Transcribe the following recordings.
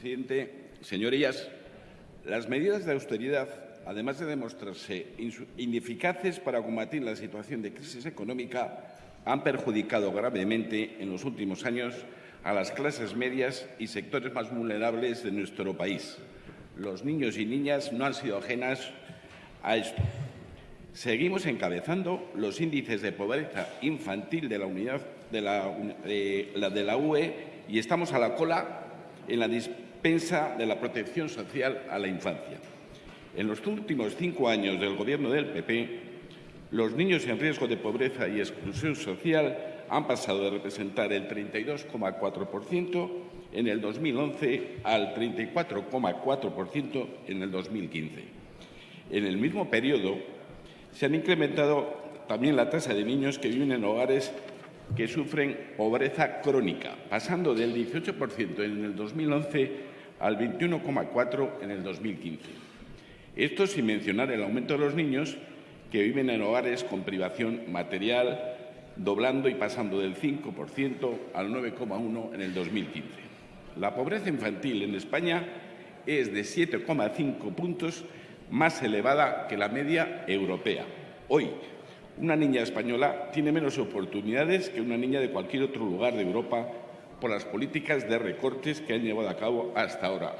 presidente. Señorías, las medidas de austeridad, además de demostrarse ineficaces para combatir la situación de crisis económica, han perjudicado gravemente en los últimos años a las clases medias y sectores más vulnerables de nuestro país. Los niños y niñas no han sido ajenas a esto. Seguimos encabezando los índices de pobreza infantil de la, unidad, de la, de la UE y estamos a la cola en la dispensa de la protección social a la infancia. En los últimos cinco años del Gobierno del PP, los niños en riesgo de pobreza y exclusión social han pasado de representar el 32,4% en el 2011 al 34,4% en el 2015. En el mismo periodo, se han incrementado también la tasa de niños que viven en hogares que sufren pobreza crónica, pasando del 18% en el 2011 al 21,4% en el 2015. Esto sin mencionar el aumento de los niños que viven en hogares con privación material, doblando y pasando del 5% al 9,1% en el 2015. La pobreza infantil en España es de 7,5 puntos más elevada que la media europea. Hoy, una niña española tiene menos oportunidades que una niña de cualquier otro lugar de Europa por las políticas de recortes que han llevado a cabo hasta ahora.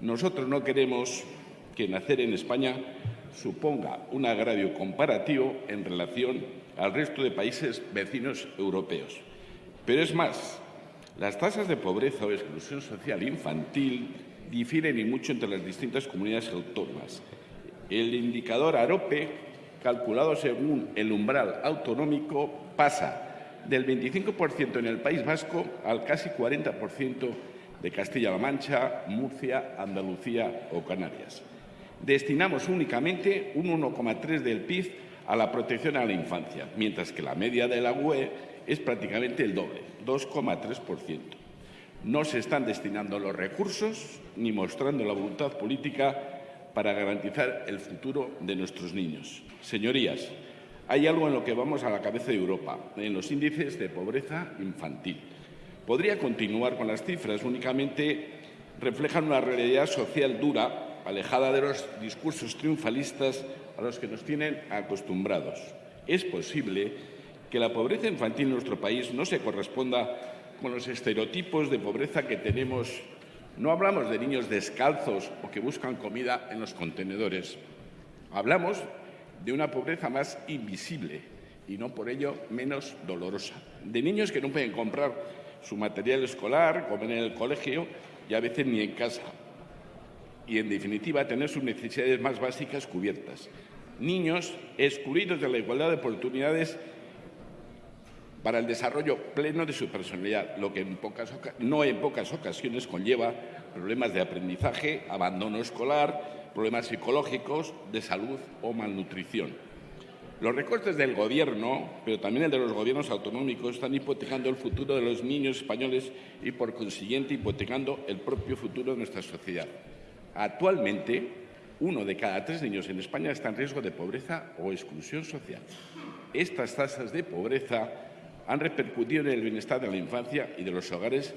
Nosotros no queremos que nacer en España suponga un agravio comparativo en relación al resto de países vecinos europeos. Pero es más, las tasas de pobreza o exclusión social infantil difieren y mucho entre las distintas comunidades autónomas. El indicador AROPE, calculado según el umbral autonómico, pasa del 25% en el País Vasco al casi 40% de Castilla-La Mancha, Murcia, Andalucía o Canarias. Destinamos únicamente un 1,3 del PIB a la protección a la infancia, mientras que la media de la UE es prácticamente el doble, 2,3% no se están destinando los recursos ni mostrando la voluntad política para garantizar el futuro de nuestros niños. Señorías, hay algo en lo que vamos a la cabeza de Europa, en los índices de pobreza infantil. Podría continuar con las cifras, únicamente reflejan una realidad social dura, alejada de los discursos triunfalistas a los que nos tienen acostumbrados. Es posible que la pobreza infantil en nuestro país no se corresponda con los estereotipos de pobreza que tenemos. No hablamos de niños descalzos o que buscan comida en los contenedores. Hablamos de una pobreza más invisible y no por ello menos dolorosa. De niños que no pueden comprar su material escolar, comer en el colegio y a veces ni en casa. Y, en definitiva, tener sus necesidades más básicas cubiertas. Niños excluidos de la igualdad de oportunidades para el desarrollo pleno de su personalidad, lo que no en pocas ocasiones conlleva problemas de aprendizaje, abandono escolar, problemas psicológicos, de salud o malnutrición. Los recortes del Gobierno, pero también el de los gobiernos autonómicos, están hipotecando el futuro de los niños españoles y, por consiguiente, hipotecando el propio futuro de nuestra sociedad. Actualmente, uno de cada tres niños en España está en riesgo de pobreza o exclusión social. Estas tasas de pobreza han repercutido en el bienestar de la infancia y de los hogares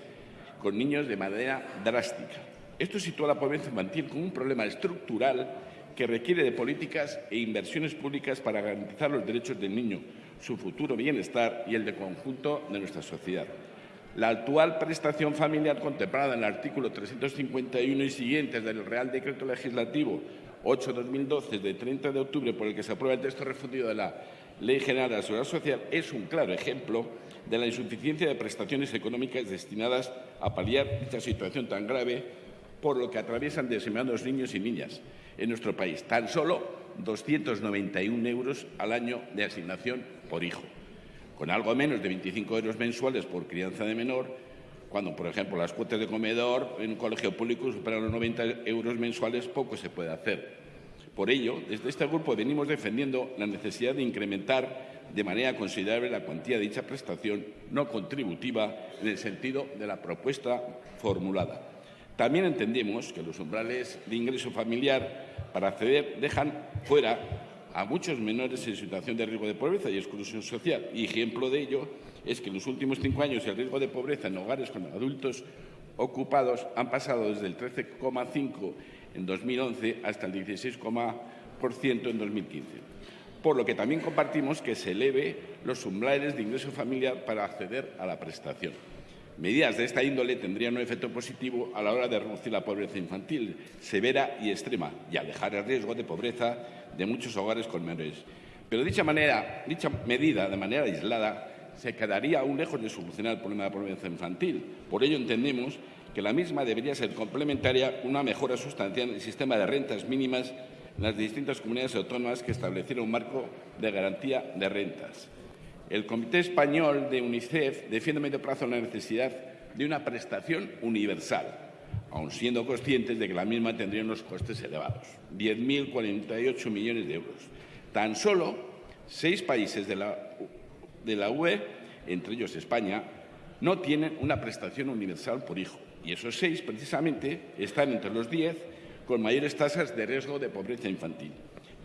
con niños de manera drástica. Esto sitúa la pobreza infantil como un problema estructural que requiere de políticas e inversiones públicas para garantizar los derechos del niño, su futuro bienestar y el de conjunto de nuestra sociedad. La actual prestación familiar contemplada en el artículo 351 y siguientes del Real Decreto Legislativo 8-2012 de 30 de octubre por el que se aprueba el texto refundido de la Ley General de la Seguridad Social es un claro ejemplo de la insuficiencia de prestaciones económicas destinadas a paliar esta situación tan grave por lo que atraviesan desempeñados niños y niñas en nuestro país. Tan solo 291 euros al año de asignación por hijo, con algo menos de 25 euros mensuales por crianza de menor, cuando, por ejemplo, las cuotas de comedor en un colegio público superan los 90 euros mensuales, poco se puede hacer. Por ello, desde este grupo venimos defendiendo la necesidad de incrementar de manera considerable la cuantía de dicha prestación no contributiva en el sentido de la propuesta formulada. También entendemos que los umbrales de ingreso familiar para acceder dejan fuera a muchos menores en situación de riesgo de pobreza y exclusión social. Y ejemplo de ello es que en los últimos cinco años el riesgo de pobreza en hogares con adultos ocupados han pasado desde el 13,5 en 2011 hasta el 16,% en 2015. Por lo que también compartimos que se eleve los umbrales de ingreso familiar para acceder a la prestación. Medidas de esta índole tendrían un efecto positivo a la hora de reducir la pobreza infantil severa y extrema y alejar el riesgo de pobreza de muchos hogares con menores. Pero dicha, medida, de manera aislada, se quedaría aún lejos de solucionar el problema de la pobreza infantil. Por ello entendemos que la misma debería ser complementaria una mejora sustancial en el sistema de rentas mínimas en las distintas comunidades autónomas que estableciera un marco de garantía de rentas. El Comité Español de UNICEF defiende a medio plazo la necesidad de una prestación universal, aun siendo conscientes de que la misma tendría unos costes elevados, 10.048 millones de euros. Tan solo seis países de la, de la UE, entre ellos España, no tienen una prestación universal por hijo. Y esos seis, precisamente, están entre los diez con mayores tasas de riesgo de pobreza infantil.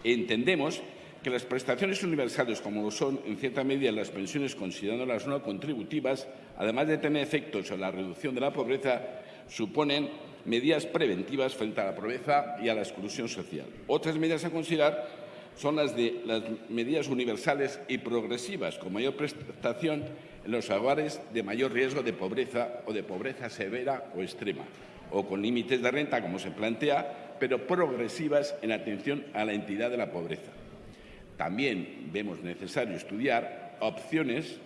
Entendemos que las prestaciones universales, como lo son en cierta medida las pensiones considerándolas no contributivas, además de tener efectos en la reducción de la pobreza, suponen medidas preventivas frente a la pobreza y a la exclusión social. Otras medidas a considerar son las de las medidas universales y progresivas, con mayor prestación en los hogares de mayor riesgo de pobreza o de pobreza severa o extrema, o con límites de renta, como se plantea, pero progresivas en atención a la entidad de la pobreza. También vemos necesario estudiar opciones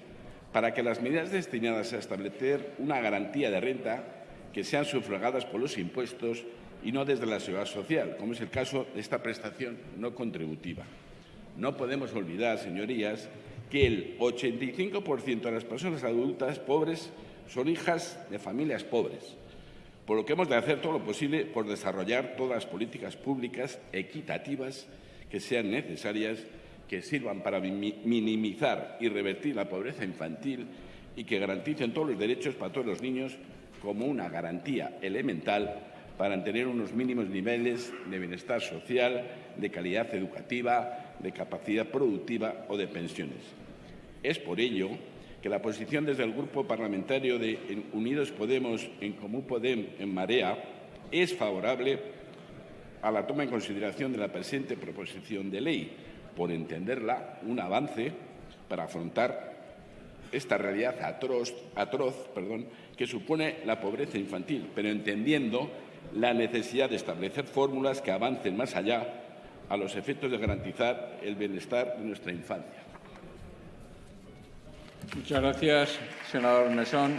para que las medidas destinadas a establecer una garantía de renta que sean sufragadas por los impuestos y no desde la seguridad social, como es el caso de esta prestación no contributiva. No podemos olvidar, señorías, que el 85% de las personas adultas pobres son hijas de familias pobres, por lo que hemos de hacer todo lo posible por desarrollar todas las políticas públicas equitativas que sean necesarias, que sirvan para minimizar y revertir la pobreza infantil y que garanticen todos los derechos para todos los niños como una garantía elemental para tener unos mínimos niveles de bienestar social, de calidad educativa, de capacidad productiva o de pensiones. Es por ello que la posición desde el Grupo Parlamentario de Unidos Podemos, en Común Podem, en Marea, es favorable a la toma en consideración de la presente proposición de ley, por entenderla un avance para afrontar esta realidad atroz, atroz perdón, que supone la pobreza infantil, pero entendiendo la necesidad de establecer fórmulas que avancen más allá a los efectos de garantizar el bienestar de nuestra infancia. Muchas gracias, senador Mesón.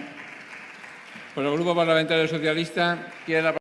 Por el Grupo Parlamentario Socialista, quiere la